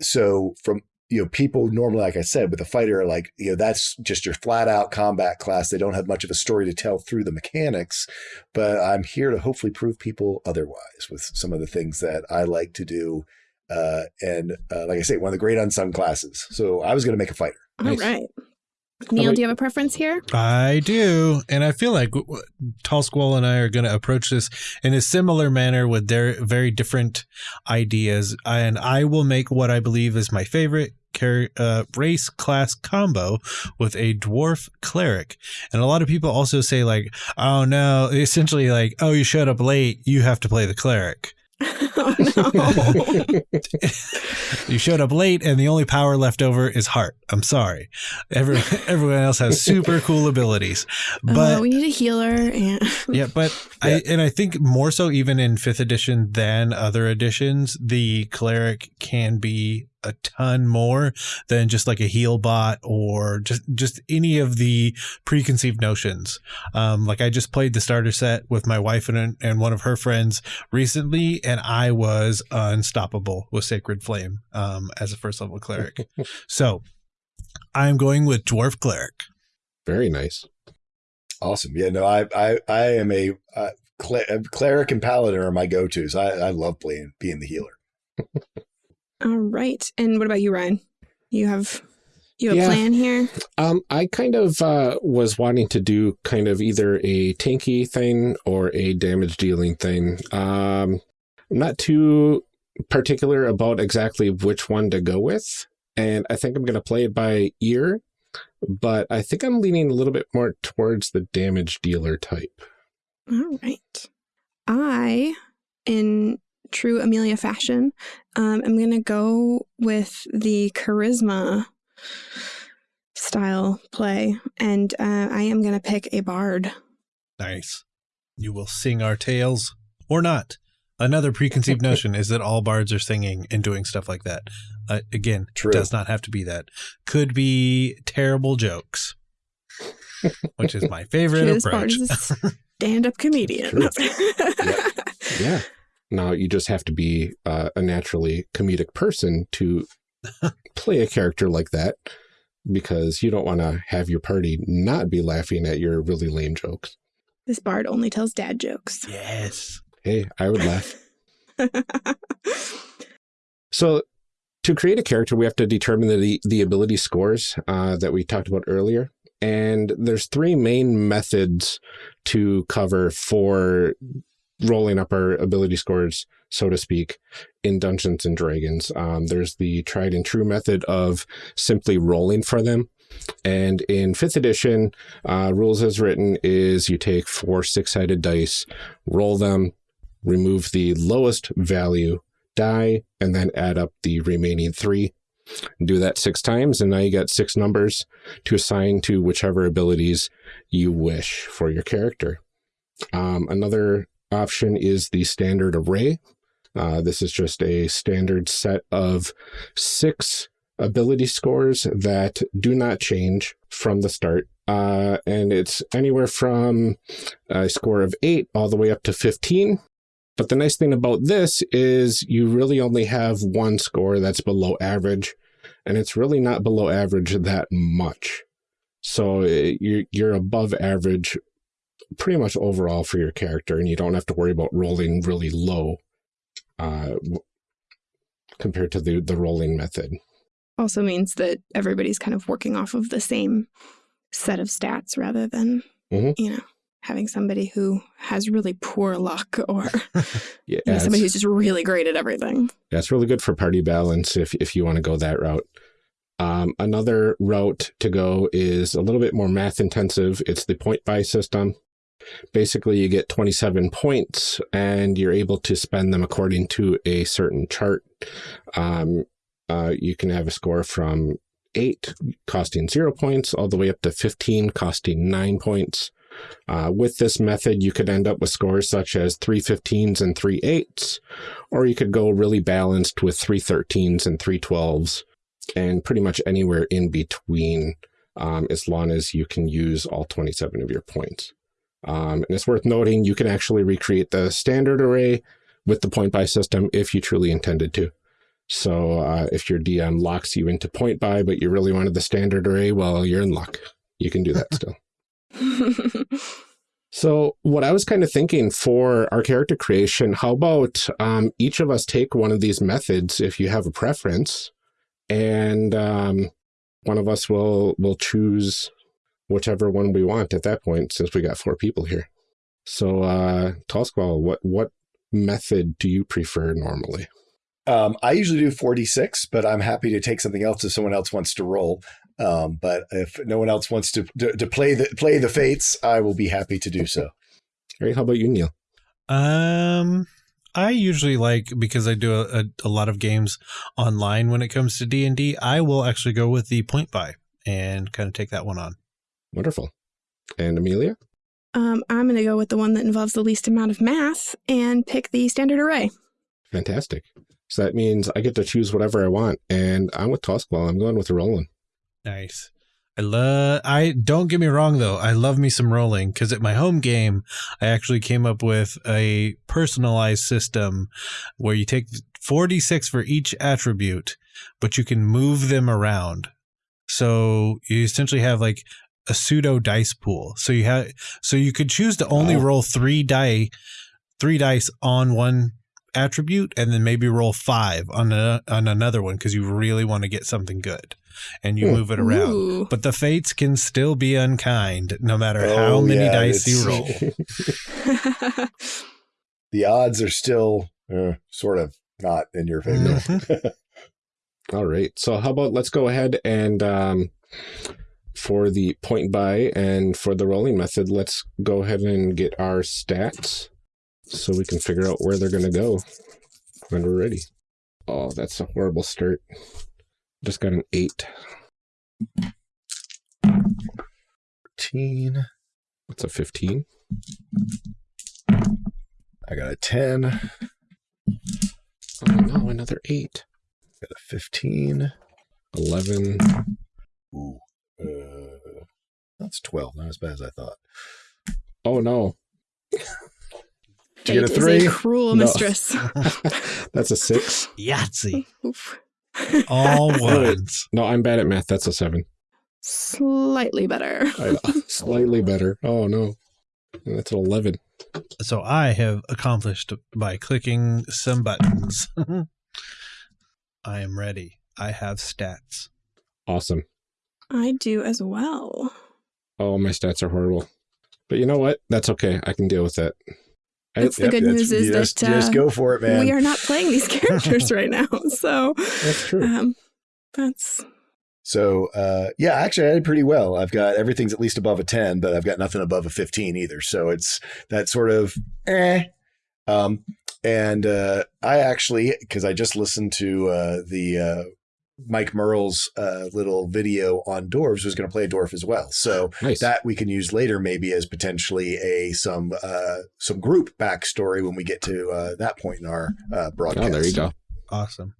so from you know, people normally, like I said, with a fighter, like, you know, that's just your flat out combat class. They don't have much of a story to tell through the mechanics, but I'm here to hopefully prove people otherwise with some of the things that I like to do. Uh, and uh, like I say, one of the great unsung classes. So I was going to make a fighter. All nice. right. Neil, do you have a preference here? I do. And I feel like Tall Squall and I are going to approach this in a similar manner with their very different ideas. And I will make what I believe is my favorite uh, race class combo with a dwarf cleric. And a lot of people also say, like, oh no, essentially, like, oh, you showed up late, you have to play the cleric. Oh, you showed up late, and the only power left over is heart. I'm sorry. Every, everyone else has super cool abilities, uh, but uh, we need a healer. And yeah, but yeah. I and I think more so even in fifth edition than other editions, the cleric can be a ton more than just like a heal bot or just just any of the preconceived notions. Um, like I just played the starter set with my wife and and one of her friends recently, and I was unstoppable with Sacred Flame um, as a first level cleric. so I'm going with dwarf cleric. Very nice. Awesome. Yeah. No, I I I am a uh, cleric and paladin are my go tos. I I love playing being the healer. All right. And what about you, Ryan? You have you have yeah. a plan here? Um, I kind of uh, was wanting to do kind of either a tanky thing or a damage dealing thing. Um, I'm not too particular about exactly which one to go with. And I think I'm going to play it by ear, but I think I'm leaning a little bit more towards the damage dealer type. All right. I, in true Amelia fashion, um, I'm going to go with the charisma style play, and uh, I am going to pick a bard. Nice. You will sing our tales or not. Another preconceived notion is that all bards are singing and doing stuff like that. Uh, again, True. does not have to be that. Could be terrible jokes, which is my favorite approach. stand-up comedian. yeah. yeah. Now you just have to be uh, a naturally comedic person to play a character like that because you don't want to have your party not be laughing at your really lame jokes. This bard only tells dad jokes. Yes. Hey, I would laugh. so to create a character, we have to determine the, the ability scores uh, that we talked about earlier. And there's three main methods to cover for rolling up our ability scores, so to speak, in Dungeons and Dragons. Um, there's the tried and true method of simply rolling for them. And in fifth edition, uh, rules as written is you take four six-sided dice, roll them, remove the lowest value die, and then add up the remaining three. Do that six times, and now you got six numbers to assign to whichever abilities you wish for your character. Um, another option is the standard array. Uh, this is just a standard set of six ability scores that do not change from the start. Uh, and it's anywhere from a score of 8 all the way up to 15. But the nice thing about this is you really only have one score that's below average, and it's really not below average that much. So you're, you're above average pretty much overall for your character, and you don't have to worry about rolling really low uh, compared to the, the rolling method. Also means that everybody's kind of working off of the same set of stats rather than, Mhm. you know, having somebody who has really poor luck or Yeah, you know, somebody who's just really great at everything. that's really good for party balance if, if you want to go that route. Um, another route to go is a little bit more math intensive. It's the point buy system. Basically, you get 27 points and you're able to spend them according to a certain chart. Um, uh, you can have a score from 8 costing 0 points all the way up to 15 costing 9 points. Uh, with this method, you could end up with scores such as 3 15s and 3 8s, or you could go really balanced with 3 13s and 3 12s, and pretty much anywhere in between, um, as long as you can use all 27 of your points. Um, and it's worth noting you can actually recreate the standard array with the point buy system if you truly intended to. So uh, if your DM locks you into point buy, but you really wanted the standard array, well, you're in luck. You can do that still. So what I was kind of thinking for our character creation, how about um, each of us take one of these methods if you have a preference, and um, one of us will will choose whichever one we want at that point, since we got four people here. So, uh, Tall Squall, what what method do you prefer normally? Um, I usually do 46, but I'm happy to take something else if someone else wants to roll. Um, but if no one else wants to, to to play the play the fates, I will be happy to do so. All right, how about you, Neil? Um, I usually like because I do a, a, a lot of games online when it comes to D and D. I will actually go with the point buy and kind of take that one on. Wonderful. And Amelia? um, I'm going to go with the one that involves the least amount of math and pick the standard array. Fantastic. So that means I get to choose whatever I want, and I'm with Tall Squall. I'm going with Roland. Nice. I love. I don't get me wrong though. I love me some rolling because at my home game, I actually came up with a personalized system where you take forty six for each attribute, but you can move them around. So you essentially have like a pseudo dice pool. So you have so you could choose to only Wow. roll three die, three dice on one attribute, and then maybe roll five on a, on another one because you really want to get something good, and you Hmm. move it around. Ooh. But the fates can still be unkind no matter Oh, how many yeah, dice you roll. The odds are still uh, sort of not in your favor. Mhm. All right. So how about let's go ahead and um, for the point buy and for the rolling method, let's go ahead and get our stats so we can figure out where they're going to go when we're ready. Oh, that's a horrible start. Just got an eight. 13. What's a 15? I got a 10. Oh no, another eight. Got a 15. 11. Ooh. Uh, that's 12. Not as bad as I thought. Oh no. Did you get a three? a cruel No. mistress. That's a six. Yahtzee. Oof. All ones. No, I'm bad at math. That's a seven. Slightly better. I, slightly better. Oh no. That's an 11. So I have accomplished by clicking some buttons. I am ready. I have stats. Awesome. I do as well. Oh, my stats are horrible. But you know what? That's okay. I can deal with that. I- That's the good news is just, that you just uh, go for it, man. we are not playing these characters right now. So That's true. um, that's So, uh, yeah, actually, I did pretty well. I've got everything's at least above a 10, but I've got nothing above a 15 either. So it's that sort of eh. Um, and uh, I actually, because I just listened to uh, the uh, Mike Mearls' uh, little video on dwarves, was going to play a dwarf as well. So Nice. that we can use later, maybe as potentially a some uh, some group backstory when we get to uh, that point in our uh, broadcast. oh, there you go. Awesome.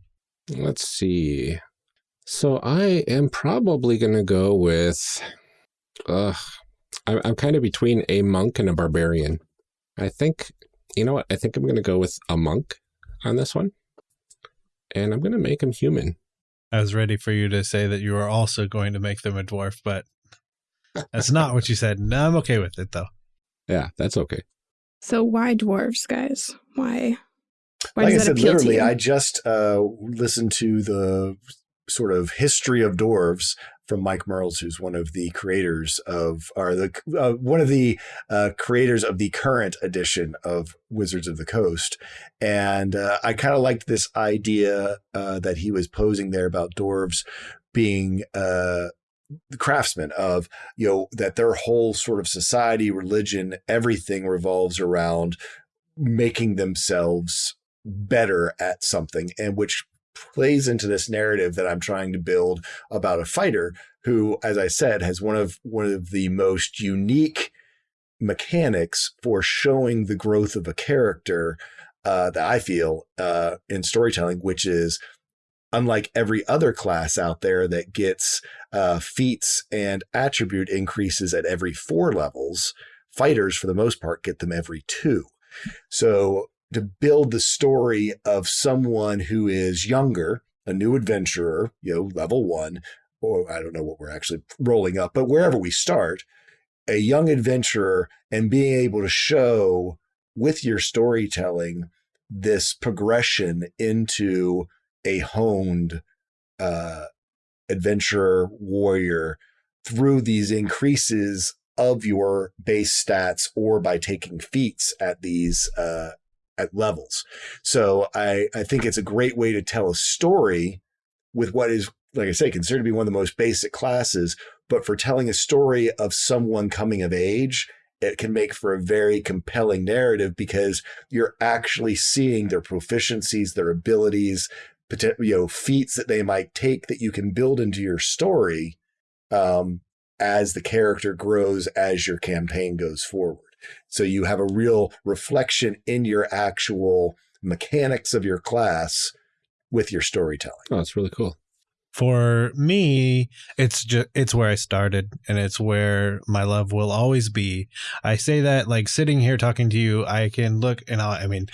Let's see. So I am probably going to go with. Uh, I'm, I'm kind of between a monk and a barbarian. I think, you know what? I think I'm going to go with a monk on this one. And I'm going to make him human. I was ready for you to say that you were also going to make them a dwarf, but That's not what you said. No, I'm okay with it though. Yeah, that's okay. So why dwarves, guys? Why? Why like I that said, appeal to literally, you? I just uh, listened to the sort of history of dwarves from Mike Mearls, who's one of the creators of, or the uh, one of the uh, creators of the current edition of Wizards of the Coast, and uh, I kind of liked this idea uh, that he was posing there about dwarves being uh, the craftsmen of you know that their whole sort of society, religion, everything revolves around making themselves better at something and which plays into this narrative that I'm trying to build about a fighter who as I said has one of one of the most unique mechanics for showing the growth of a character uh, that I feel uh, in storytelling which is unlike every other class out there that gets uh, feats and attribute increases at every four levels fighters for the most part get them every two. So to build the story of someone who is younger, a new adventurer, you know, level one, or I don't know what we're actually rolling up, but wherever we start, a young adventurer and being able to show with your storytelling this progression into a honed uh, adventurer warrior through these increases of your base stats or by taking feats at these uh, at levels. So I, I think it's a great way to tell a story with what is, like I say, considered to be one of the most basic classes. But for telling a story of someone coming of age, it can make for a very compelling narrative because you're actually seeing their proficiencies, their abilities, you know, feats that they might take that you can build into your story um, as the character grows, as your campaign goes forward. So you have a real reflection in your actual mechanics of your class with your storytelling. Oh, that's really cool. For me, it's just it's where I started and it's where my love will always be. I say that like sitting here talking to you, I can look and I'll, I mean,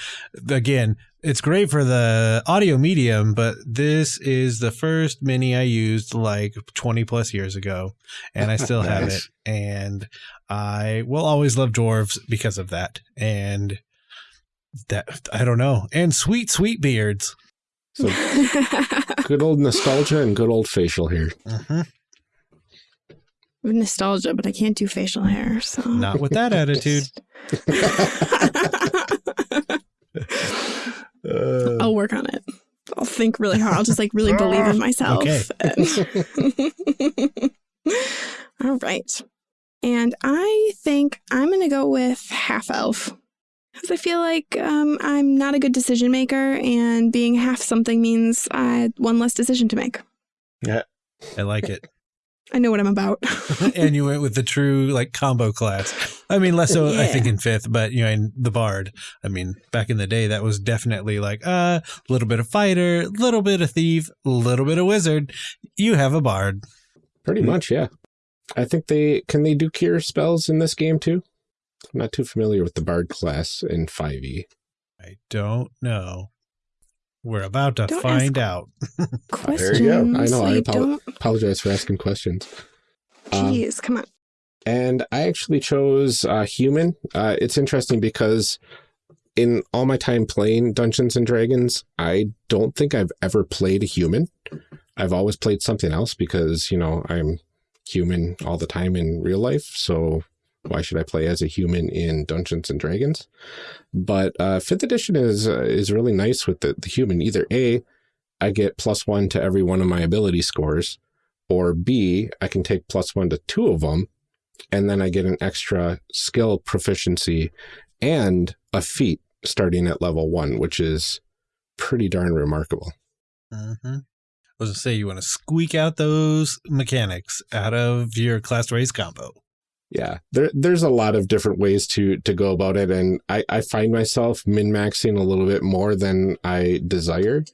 again, it's great for the audio medium, but this is the first mini I used like 20 plus years ago and I still have it and I will always love dwarves because of that. And that I don't know. And sweet sweet beards. So good old nostalgia and good old facial hair. Mhm. nostalgia, but I can't do facial hair. So Not with that attitude. Uh, I'll work on it. I'll think really hard. I'll just like really believe in myself. Okay. All right. And I think I'm going to go with half elf. Because I feel like um, I'm not a good decision maker, and being half something means I had one less decision to make. Yeah, I like it. I know what I'm about. and you went with the true like combo class. I mean, less so I think in fifth, but you know, in the bard. I mean, back in the day, that was definitely like a uh, little bit of fighter, a little bit of thief, a little bit of wizard. You have a bard. Pretty much, yeah. I think they can they do cure spells in this game too. I'm not too familiar with the bard class in E. 5e. I don't know. We're about to Don't find out. Questions. There you go. I know, I You apo- don't. Apologize for asking questions. Um, come on. and I actually chose uh, human. Uh, it's interesting because in all my time playing Dungeons and Dragons, I don't think I've ever played a human. I've always played something else because, you know, I'm human all the time in real life. So why should I play as a human in Dungeons and Dragons? But uh, fifth edition is uh, is really nice with the, the human. Either A, I get plus one to every one of my ability scores, or B, I can take plus one to two of them and then I get an extra skill proficiency and a feat starting at level one, which is pretty darn remarkable. Mm-hmm. I was gonna say you want to squeak out those mechanics out of your class raise combo. Yeah, there, there's a lot of different ways to to go about it, and I, I find myself min maxing a little bit more than I desire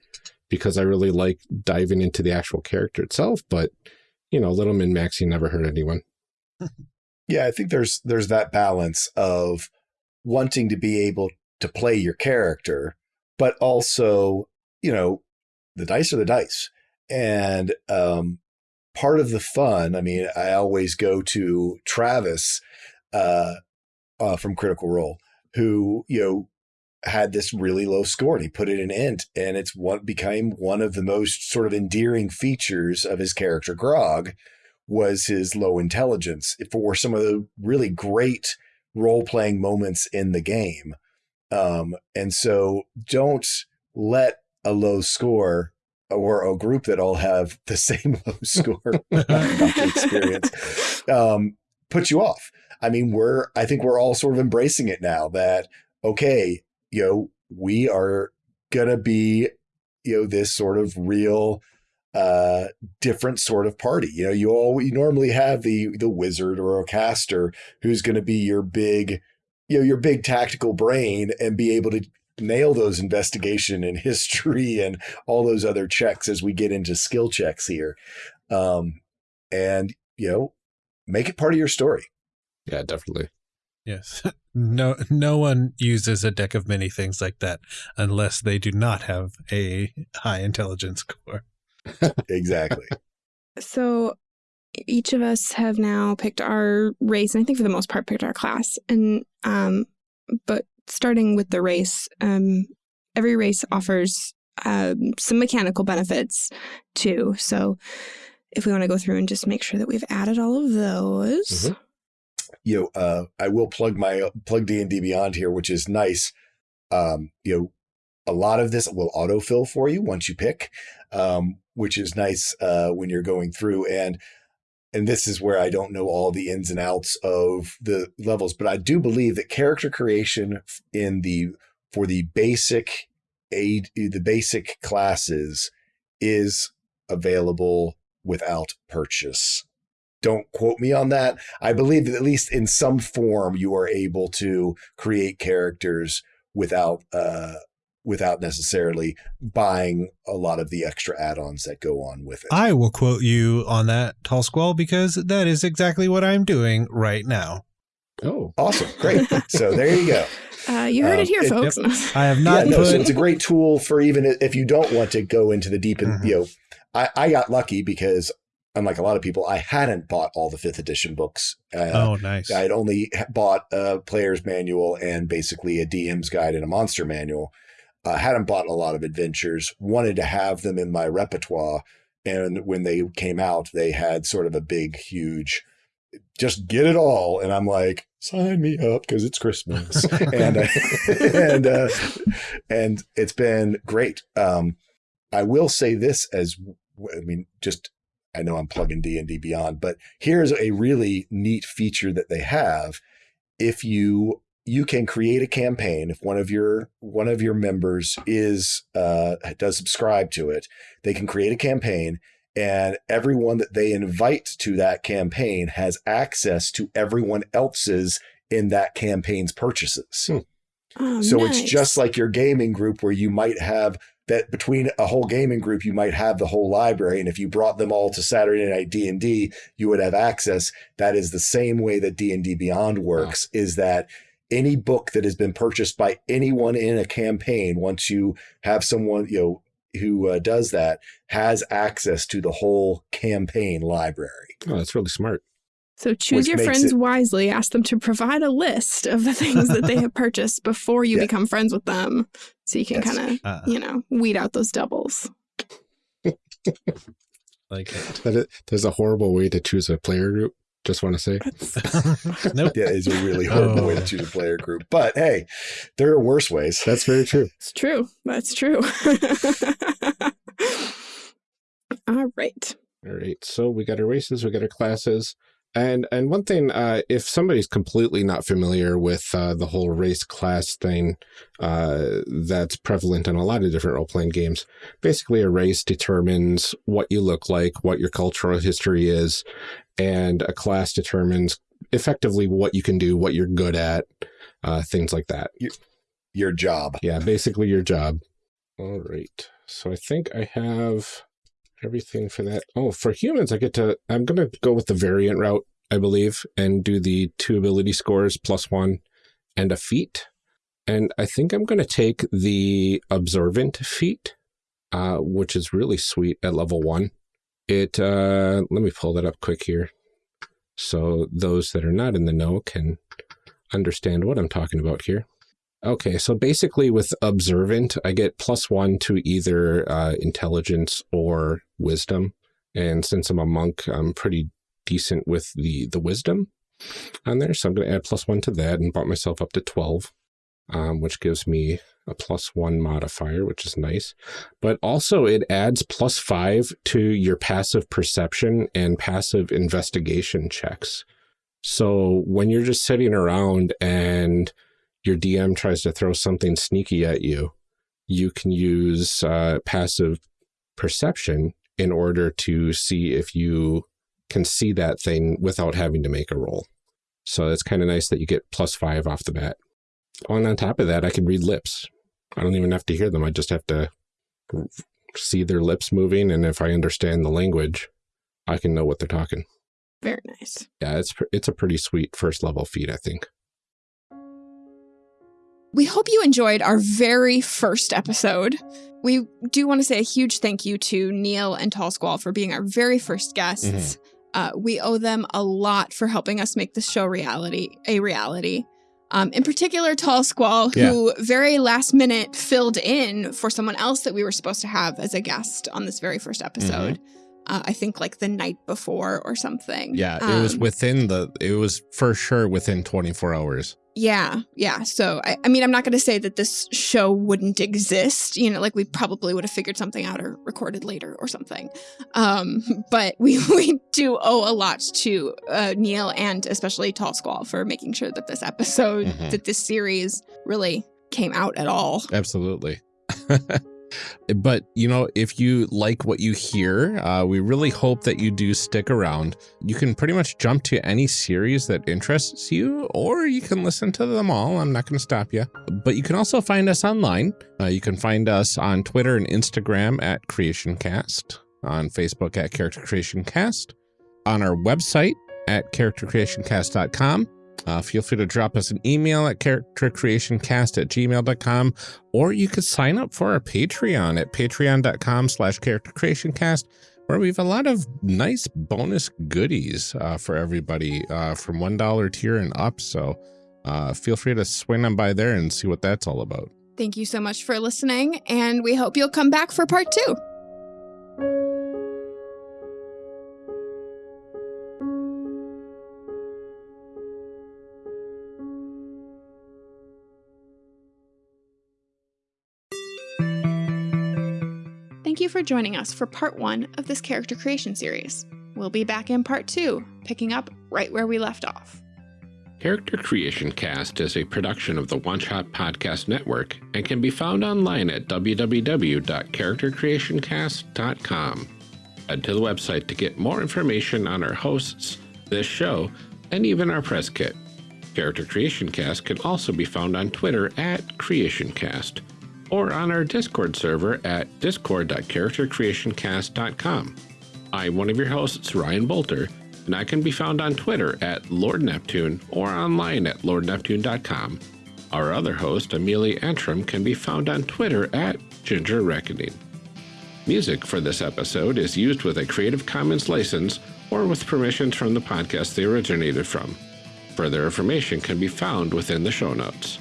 because I really like diving into the actual character itself. But you know, a little min maxing never hurt anyone. yeah, I think there's there's that balance of wanting to be able to play your character, but also, you know, the dice are the dice. And um part of the fun, I mean, I always go to Travis uh, uh, from Critical Role, who you know had this really low score and he put it in int and it's what became one of the most sort of endearing features of his character grog was his low intelligence for some of the really great role-playing moments in the game. Um, and so don't let a low score or a group that all have the same low score experience um, put you off. I mean, we're I think we're all sort of embracing it now that okay, you know, we are gonna be, you know, this sort of real uh different sort of party. You know, you all you normally have the the wizard or a caster who's gonna be your big you know your big tactical brain and be able to nail those investigation and history and all those other checks as we get into skill checks here. Um, and, you know, make it part of your story. Yeah, definitely. Yes. No no one uses a deck of many things like that unless they do not have a high intelligence score. exactly. So each of us have now picked our race, and I think for the most part picked our class. And um, but starting with the race, um, every race offers um, some mechanical benefits too. So if we want to go through and just make sure that we've added all of those. Mm -hmm. You know, uh, I will plug my plug D and D Beyond here, which is nice. Um, you know, a lot of this will autofill for you once you pick, um, which is nice uh, when you're going through. And and this is where I don't know all the ins and outs of the levels, but I do believe that character creation in the for the basic aid the basic classes is available without purchase. Don't quote me on that. I believe that at least in some form you are able to create characters without uh, without necessarily buying a lot of the extra add-ons that go on with it. I will quote you on that, Tall Squall, because that is exactly what I'm doing right now. Oh, awesome! Great. so there you go. Uh, you heard um, it here, folks. It, I have not. Yeah, no, so it's a great tool for even if you don't want to go into the deep and mm -hmm. you know. I, I got lucky because unlike a lot of people, I hadn't bought all the fifth edition books. Uh, oh, nice. I had only bought a player's manual and basically a DM's guide and a monster manual uh, hadn't bought a lot of adventures, wanted to have them in my repertoire. And when they came out, they had sort of a big, huge, just get it all. And I'm like, sign me up because it's Christmas. and, uh, and, uh, and it's been great. Um, I will say this as, I mean, just, I know I'm plugging D&D Beyond, but here's a really neat feature that they have. If you you can create a campaign if one of your one of your members is uh, does subscribe to it they can create a campaign and everyone that they invite to that campaign has access to everyone else's in that campaign's purchases hmm. oh, so nice. it's just like your gaming group where you might have that between a whole gaming group you might have the whole library and if you brought them all to saturday night d&d you would have access that is the same way that d&d beyond works oh. is that any book that has been purchased by anyone in a campaign, once you have someone, you know, who uh, does that, has access to the whole campaign library. Oh, that's really smart. So choose Which your friends it, wisely. Ask them to provide a list of the things that they have purchased before you yeah. become friends with them. So you can kind of, uh, you know, weed out those doubles. like it. That is, there's a horrible way to choose a player group just want to say. nope. Yeah, it's a really horrible oh. way to choose a player group. But hey, there are worse ways. That's very true. It's true. That's true. All right. All right. So we got our races, we got our classes. And and one thing, uh, if somebody's completely not familiar with uh, the whole race class thing uh, that's prevalent in a lot of different role-playing games, basically a race determines what you look like, what your cultural history is, and a class determines effectively what you can do, what you're good at, uh, things like that. Your, your job. Yeah, basically your job. All right. So I think I have everything for that. Oh, for humans, I get to, I'm going to go with the variant route, I believe, and do the two ability scores plus one and a feat. And I think I'm going to take the observant feat, uh, which is really sweet at level one. It, uh, let me pull that up quick here. So those that are not in the know can understand what I'm talking about here. Okay, so basically with observant, I get plus one to either uh, intelligence or wisdom. And since I'm a monk, I'm pretty decent with the, the wisdom on there. So I'm going to add plus one to that and bump myself up to 12, um, which gives me a plus one modifier, which is nice. But also it adds plus five to your passive perception and passive investigation checks. So when you're just sitting around and your DM tries to throw something sneaky at you, you can use uh, passive perception in order to see if you can see that thing without having to make a roll. So it's kind of nice that you get plus five off the bat. And on top of that, I can read lips. I don't even have to hear them. I just have to see their lips moving. And if I understand the language, I can know what they're talking. Very nice. Yeah, it's, it's a pretty sweet first level feat, I think. We hope you enjoyed our very first episode. We do want to say a huge thank you to Neil and Tall Squall for being our very first guests. Mm uh, we owe them a lot for helping us make this show reality a reality. Um, in particular, Tall Squall, who yeah. very last minute filled in for someone else that we were supposed to have as a guest on this very first episode. Mm -hmm uh, I think like the night before or something. Yeah, it um, was within the, it was for sure within 24 hours. Yeah, yeah. So, I, I mean, I'm not going to say that this show wouldn't exist. You know, like we probably would have figured something out or recorded later or something. Um, but we, we do owe a lot to uh, Neil and especially Tall Squall for making sure that this episode, mm -hmm. that this series really came out at all. Absolutely. But, you know, if you like what you hear, uh, we really hope that you do stick around. You can pretty much jump to any series that interests you, or you can listen to them all. I'm not going to stop you. But you can also find us online. Uh, you can find us on Twitter and Instagram at CreationCast, on Facebook at Character Creation Cast, on our website at charactercreationcast.com uh, feel free to drop us an email at charactercreationcast at gmail.com, or you could sign up for our Patreon at patreon.com slash charactercreationcast, where we have a lot of nice bonus goodies uh, for everybody uh, from $1 tier and up. So uh, feel free to swing on by there and see what that's all about. Thank you so much for listening, and we hope you'll come back for part two. You for joining us for part one of this character creation series. We'll be back in part two, picking up right where we left off. Character Creation Cast is a production of the One Shot Podcast Network and can be found online at www.charactercreationcast.com. Head to the website to get more information on our hosts, this show, and even our press kit. Character Creation Cast can also be found on Twitter at CreationCast or on our Discord server at discord.charactercreationcast.com. I'm one of your hosts, Ryan Bolter, and I can be found on Twitter at Lord Neptune or online at lordneptune.com. Our other host, Amelia Antrim, can be found on Twitter at Ginger Reckoning. Music for this episode is used with a Creative Commons license or with permissions from the podcast they originated from. Further information can be found within the show notes.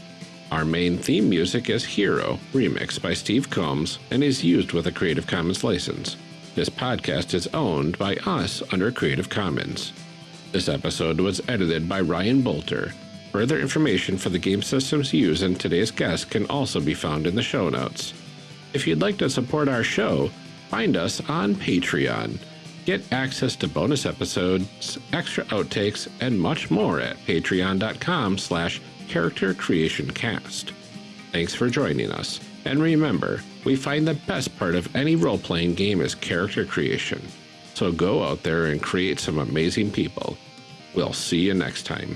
Our main theme music is Hero, remixed by Steve Combs, and is used with a Creative Commons license. This podcast is owned by us under Creative Commons. This episode was edited by Ryan Bolter. Further information for the game systems used in today's guest can also be found in the show notes. If you'd like to support our show, find us on Patreon. Get access to bonus episodes, extra outtakes, and much more at patreon.com slash Character Creation Cast. Thanks for joining us, and remember, we find the best part of any role playing game is character creation. So go out there and create some amazing people. We'll see you next time.